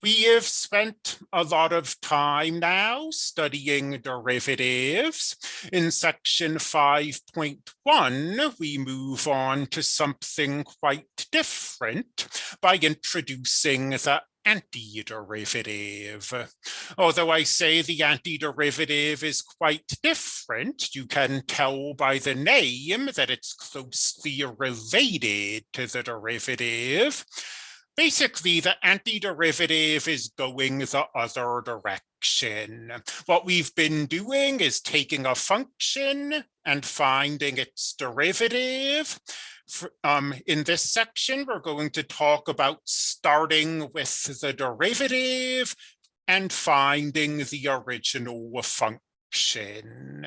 We have spent a lot of time now studying derivatives. In section 5.1, we move on to something quite different by introducing the antiderivative. Although I say the antiderivative is quite different, you can tell by the name that it's closely related to the derivative basically the antiderivative is going the other direction. What we've been doing is taking a function and finding its derivative. Um, in this section, we're going to talk about starting with the derivative and finding the original function.